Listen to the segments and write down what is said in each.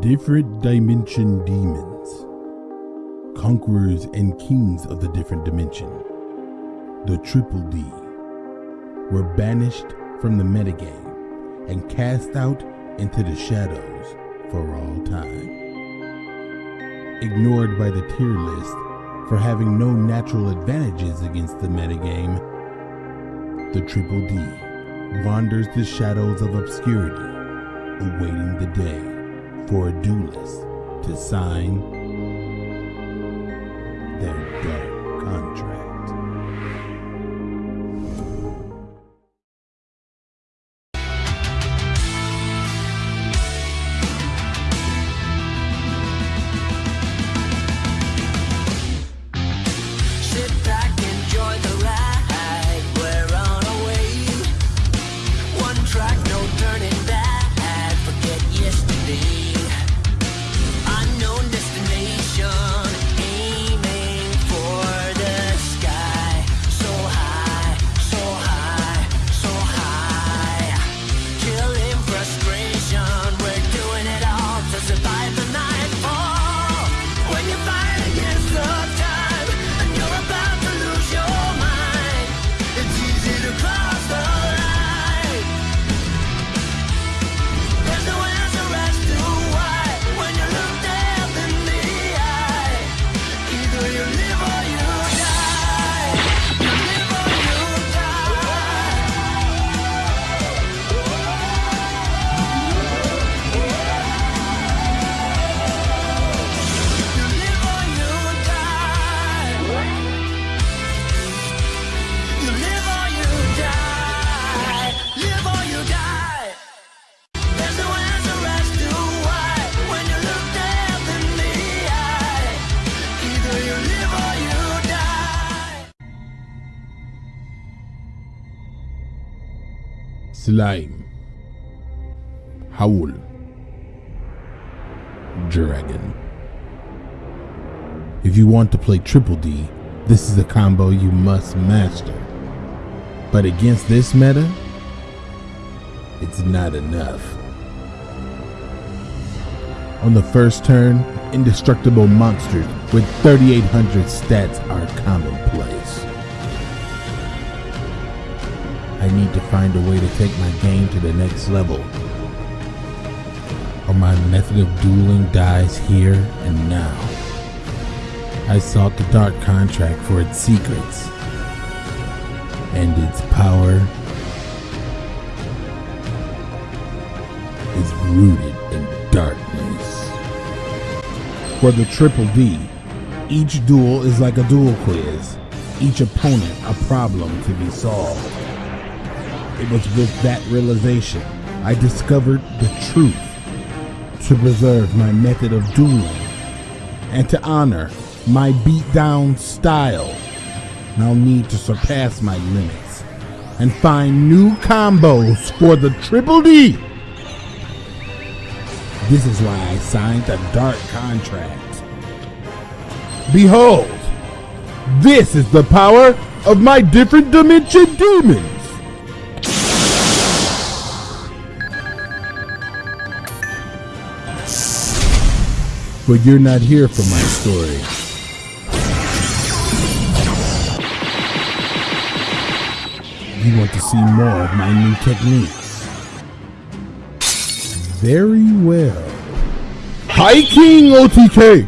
Different Dimension Demons. Conquerors and kings of the different dimension. The Triple D. Were banished from the metagame and cast out into the shadows for all time. Ignored by the tier list for having no natural advantages against the metagame, the Triple D wanders the shadows of obscurity, awaiting the day for a duelist to sign Slime. Howl. Dragon. If you want to play Triple D, this is a combo you must master. But against this meta, it's not enough. On the first turn, indestructible monsters with 3800 stats are commonplace. I need to find a way to take my game to the next level. Or my method of dueling dies here and now. I sought the dark contract for its secrets and its power is rooted in darkness. For the Triple D, each duel is like a duel quiz, each opponent a problem to be solved. It was with that realization I discovered the truth to preserve my method of dueling and to honor my beatdown style. I'll need to surpass my limits and find new combos for the Triple D. This is why I signed a dark contract. Behold, this is the power of my different dimension demons. But you're not here for my story. You want to see more of my new techniques. Very well. High King OTK!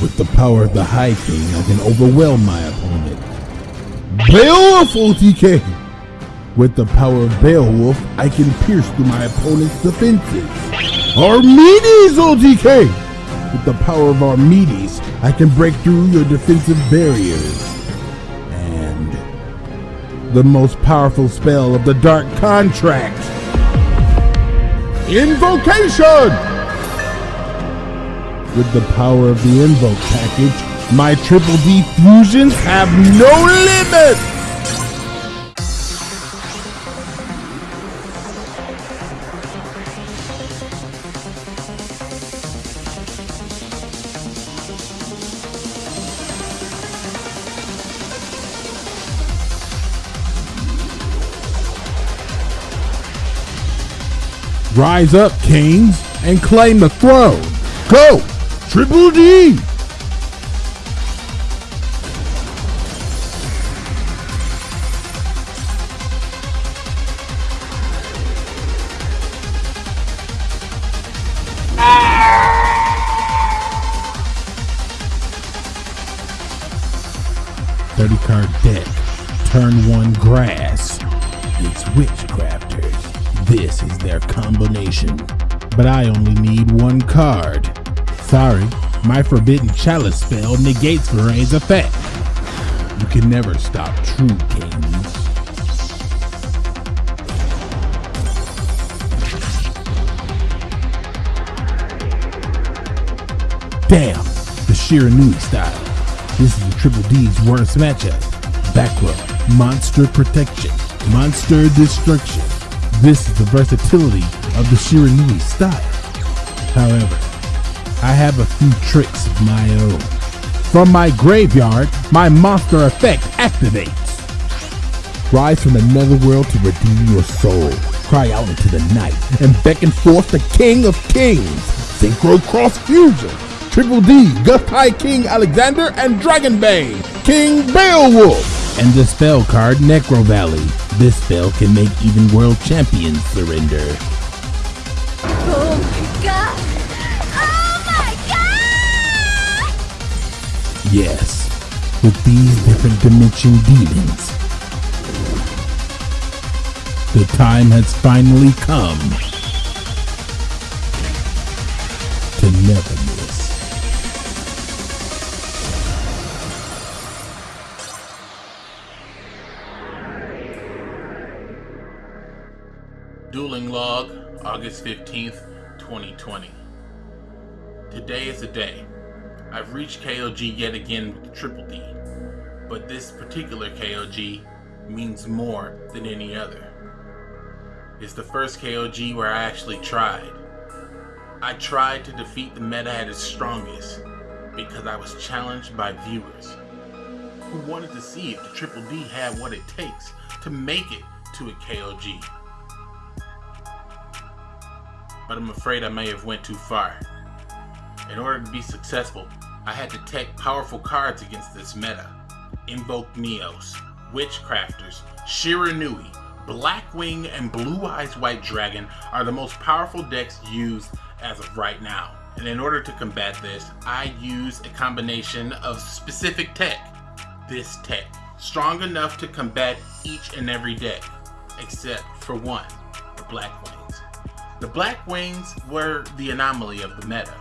With the power of the High King, I can overwhelm my opponent. Beowulf OTK! With the power of Beowulf, I can pierce through my opponent's defenses. Archimedes OTK! With the power of Archimedes, I can break through your defensive barriers. And the most powerful spell of the Dark Contract. Invocation! With the power of the Invoke package, my Triple D fusions have no limit! Rise up, kings! and claim the throne. Go! Triple D! Thirty card deck. Turn one grass. It's witchcrafters. Is their combination. But I only need one card. Sorry, my forbidden chalice spell negates Varay's effect. You can never stop true kings. Damn, the Shiranui style. This is the Triple D's worst matchup. Back row, monster protection, monster destruction. This is the versatility of the Shiranui style. However, I have a few tricks of my own. From my graveyard, my monster effect activates. Rise from the netherworld to redeem your soul. Cry out into the night and beckon forth the King of Kings. Synchro Cross Fusion. Triple D, Gust High King Alexander, and Dragonbane, King Beowulf. And the spell card Necro Valley. This spell can make even world champions surrender. Oh my god! Oh my god! Yes, with these different dimension demons. The time has finally come to never Dueling Log, August 15th, 2020. Today is the day. I've reached KOG yet again with Triple D, but this particular KOG means more than any other. It's the first KOG where I actually tried. I tried to defeat the meta at its strongest because I was challenged by viewers who wanted to see if the Triple D had what it takes to make it to a KOG but I'm afraid I may have went too far. In order to be successful, I had to take powerful cards against this meta. Invoke Neos, Witchcrafters, Shiranui, Blackwing, and Blue Eyes White Dragon are the most powerful decks used as of right now. And in order to combat this, I use a combination of specific tech. This tech, strong enough to combat each and every deck, except for one, the Blackwings. The Black Wings were the anomaly of the meta.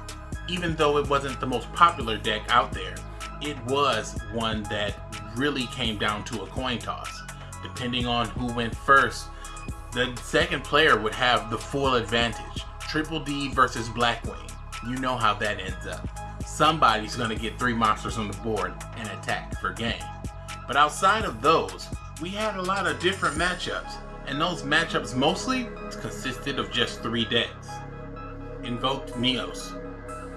Even though it wasn't the most popular deck out there, it was one that really came down to a coin toss. Depending on who went first, the second player would have the full advantage. Triple D versus Black Blackwing. You know how that ends up. Somebody's gonna get three monsters on the board and attack for game. But outside of those, we had a lot of different matchups and those matchups mostly consisted of just three decks. Invoked Neos,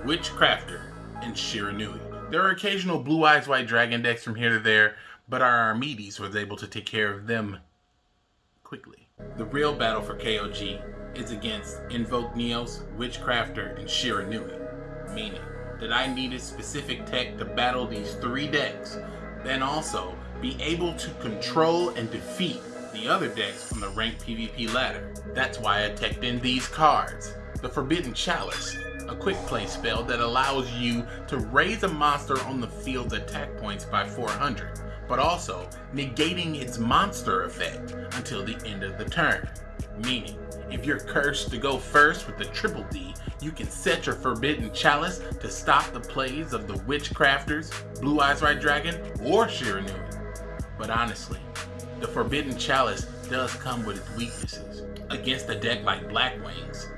Witchcrafter, and Shiranui. There are occasional Blue Eyes White Dragon decks from here to there, but our Archimedes was able to take care of them quickly. The real battle for KOG is against Invoke Neos, Witchcrafter, and Shiranui, meaning that I needed specific tech to battle these three decks, then also be able to control and defeat the other decks from the ranked PvP ladder. That's why I teched in these cards. The Forbidden Chalice, a quick play spell that allows you to raise a monster on the field's attack points by 400, but also negating its monster effect until the end of the turn. Meaning, if you're cursed to go first with the Triple D, you can set your Forbidden Chalice to stop the plays of the Witchcrafters, Blue Eyes White Dragon, or Shiranui. But honestly, the Forbidden Chalice does come with its weaknesses. Against a deck like Black Wings,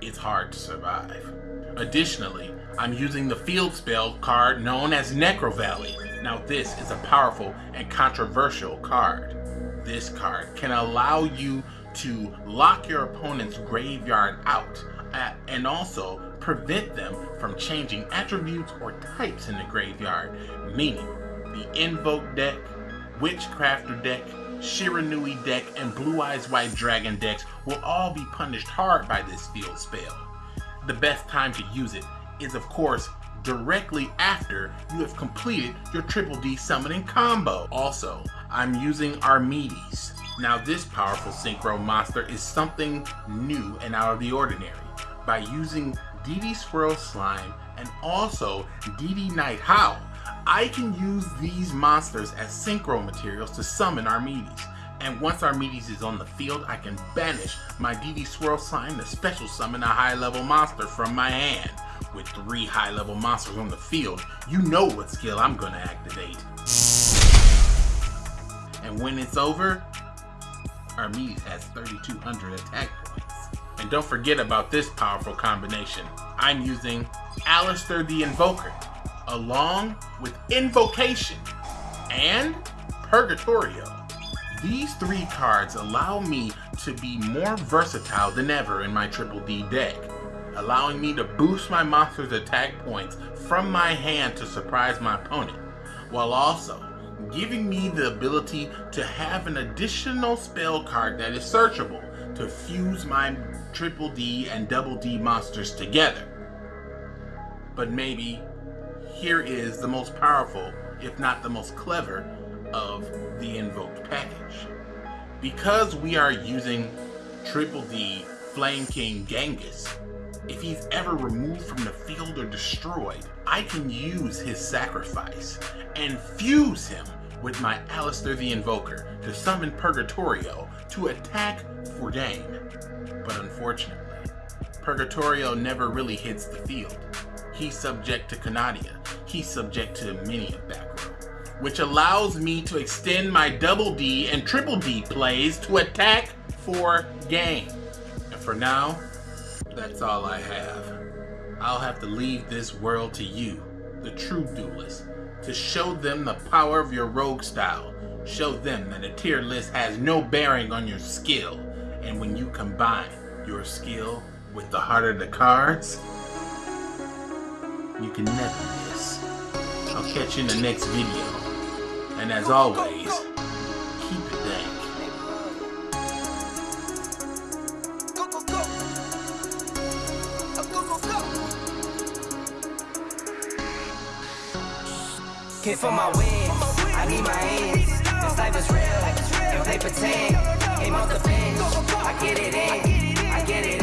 it's hard to survive. Additionally, I'm using the field spell card known as Necro Valley. Now this is a powerful and controversial card. This card can allow you to lock your opponent's graveyard out uh, and also prevent them from changing attributes or types in the graveyard, meaning the Invoke deck Witchcrafter deck, Shiranui deck, and Blue Eyes White Dragon decks will all be punished hard by this field spell. the best time to use it is of course directly after you have completed your Triple D summoning combo. Also, I'm using Armades. Now this powerful synchro monster is something new and out of the ordinary. By using DD Swirl Slime and also DD Night Howl, I can use these monsters as synchro materials to summon Armades. And once Armades is on the field, I can banish my DD Swirl Slime to special summon a high level monster from my hand. With three high level monsters on the field, you know what skill I'm gonna activate. And when it's over, Armades has 3200 attack points. And don't forget about this powerful combination. I'm using Aleister the Invoker, along with Invocation and Purgatrio. These three cards allow me to be more versatile than ever in my Triple D deck, allowing me to boost my monster's attack points from my hand to surprise my opponent, while also giving me the ability to have an additional spell card that is searchable to fuse my Triple D and Double D monsters together. But maybe here is the most powerful, if not the most clever, of the invoked package. Because we are using Triple D Flame King Genghis, if he's ever removed from the field or destroyed, I can use his sacrifice and fuse him with my Aleister the Invoker to summon Purgatrio to attack for gain. But unfortunately, Purgatrio never really hits the field. He's subject to Canadia. He's subject to many a back row, which allows me to extend my double D and triple D plays to attack for gain. And for now, that's all I have. I'll have to leave this world to you, the true duelist, to show them the power of your rogue style. Show them that a tier list has no bearing on your skill. And when you combine your skill with the heart of the cards, you can never. I'll catch you in the next video. And as always, keep it dank. Go, go, go. Go, go, go. Kick for my wins. I need my ends. This life is real. And play pretend. Game off the bench. I get it in. I get it